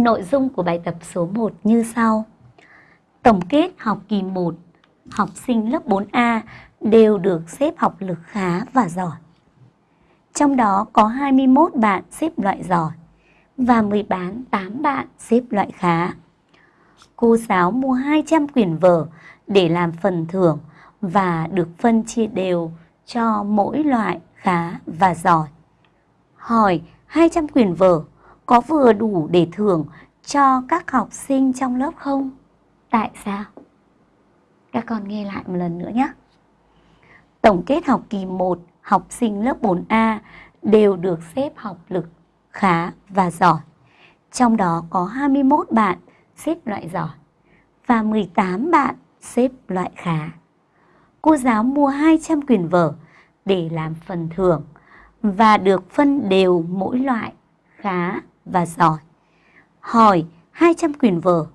Nội dung của bài tập số 1 như sau. Tổng kết học kỳ 1, học sinh lớp 4A đều được xếp học lực khá và giỏi. Trong đó có 21 bạn xếp loại giỏi và 18 bạn xếp loại khá. Cô giáo mua 200 quyển vở để làm phần thưởng và được phân chia đều cho mỗi loại khá và giỏi. Hỏi 200 quyển vở có vừa đủ để thưởng cho các học sinh trong lớp không? Tại sao? Các con nghe lại một lần nữa nhé. Tổng kết học kỳ 1, học sinh lớp 4A đều được xếp học lực khá và giỏi. Trong đó có 21 bạn xếp loại giỏi và 18 bạn xếp loại khá. Cô giáo mua 200 quyển vở để làm phần thưởng và được phân đều mỗi loại khá và giỏi. Hỏi 200 quyển vở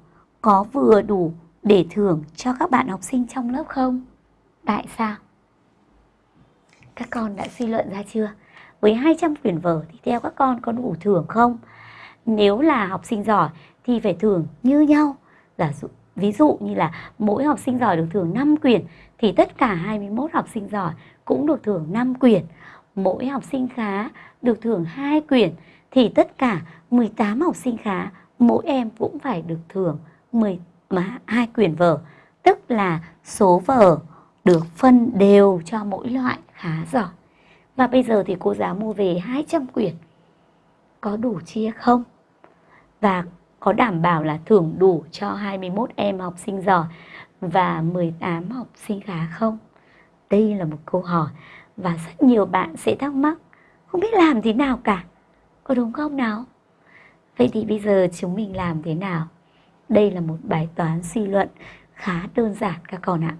có vừa đủ để thưởng cho các bạn học sinh trong lớp không? Tại sao? Các con đã suy luận ra chưa? Với 200 quyển vở thì theo các con có đủ thưởng không? Nếu là học sinh giỏi thì phải thưởng như nhau. Giả dụ, ví dụ như là mỗi học sinh giỏi được thưởng 5 quyển thì tất cả 21 học sinh giỏi cũng được thưởng 5 quyển. Mỗi học sinh khá được thưởng 2 quyển thì tất cả 18 học sinh khá, mỗi em cũng phải được thưởng 12 quyển vở. Tức là số vở được phân đều cho mỗi loại khá giỏi. Và bây giờ thì cô giáo mua về 200 quyển. Có đủ chia không? Và có đảm bảo là thưởng đủ cho 21 em học sinh giỏi và 18 học sinh khá không? Đây là một câu hỏi và rất nhiều bạn sẽ thắc mắc, không biết làm thế nào cả. Có đúng không nào? Vậy thì bây giờ chúng mình làm thế nào? Đây là một bài toán suy luận khá đơn giản các con ạ.